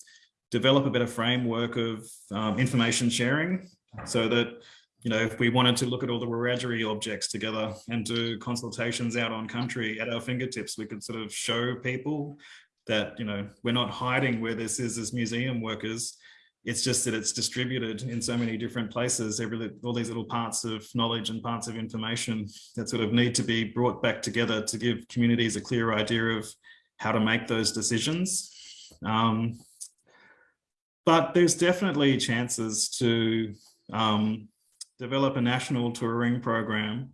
develop a better framework of um, information sharing so that you know, if we wanted to look at all the Wiradjuri objects together and do consultations out on country at our fingertips, we could sort of show people that, you know, we're not hiding where this is as museum workers. It's just that it's distributed in so many different places, every, all these little parts of knowledge and parts of information that sort of need to be brought back together to give communities a clear idea of how to make those decisions. Um, but there's definitely chances to um, develop a national touring program,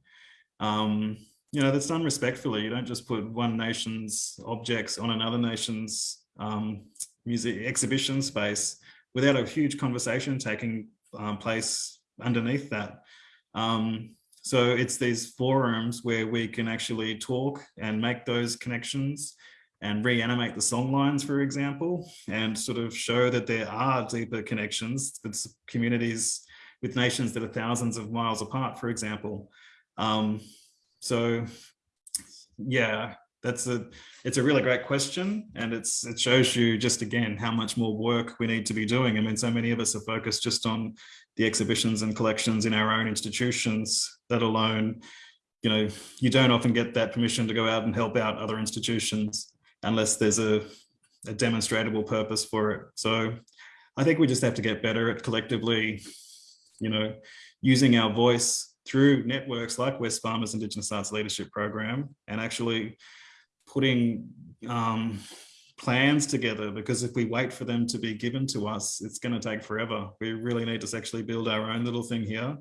um, you know, that's done respectfully. You don't just put one nation's objects on another nation's um, music exhibition space without a huge conversation taking um, place underneath that. Um, so it's these forums where we can actually talk and make those connections and reanimate the song lines, for example, and sort of show that there are deeper connections with communities with nations that are thousands of miles apart, for example. Um, so yeah, that's a it's a really great question and it's it shows you just again how much more work we need to be doing. I mean so many of us are focused just on the exhibitions and collections in our own institutions that alone you know you don't often get that permission to go out and help out other institutions unless there's a, a demonstrable purpose for it. So i think we just have to get better at collectively you know, using our voice through networks like Wesfarmers Indigenous Arts Leadership Program and actually putting um, plans together because if we wait for them to be given to us, it's going to take forever. We really need to actually build our own little thing here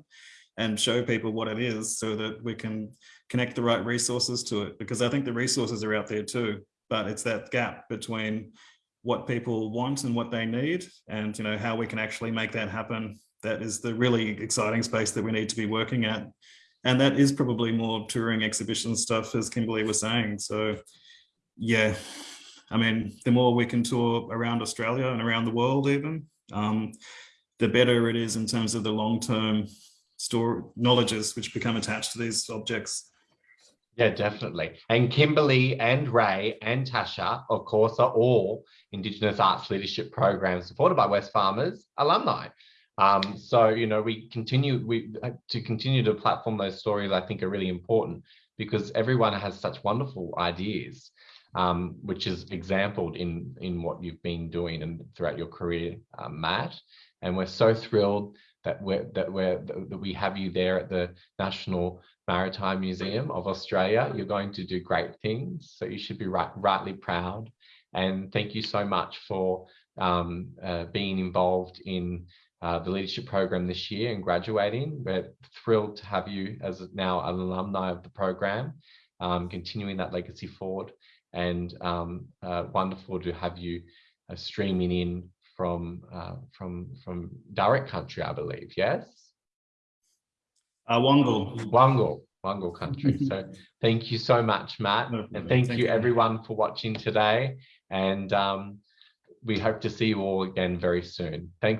and show people what it is so that we can connect the right resources to it because I think the resources are out there too, but it's that gap between what people want and what they need and you know how we can actually make that happen that is the really exciting space that we need to be working at. And that is probably more touring exhibition stuff, as Kimberley was saying. So yeah, I mean, the more we can tour around Australia and around the world even, um, the better it is in terms of the long-term store knowledges which become attached to these objects. Yeah, definitely. And Kimberley and Ray and Tasha, of course, are all Indigenous Arts Leadership Programs supported by Wesfarmers alumni. Um, so, you know, we continue we uh, to continue to platform those stories, I think are really important because everyone has such wonderful ideas, um, which is exampled in, in what you've been doing and throughout your career, uh, Matt. And we're so thrilled that we're that we're that we have you there at the National Maritime Museum of Australia. You're going to do great things, so you should be right, rightly proud. And thank you so much for um, uh, being involved in uh, the leadership program this year and graduating. We're thrilled to have you as now an alumni of the program, um, continuing that legacy forward and um, uh, wonderful to have you uh, streaming in from uh, from from direct country, I believe. Yes. Uh. Wongal. Wongal country. so thank you so much, Matt. No and thank, thank you, you everyone for watching today. And um, we hope to see you all again very soon. Thanks.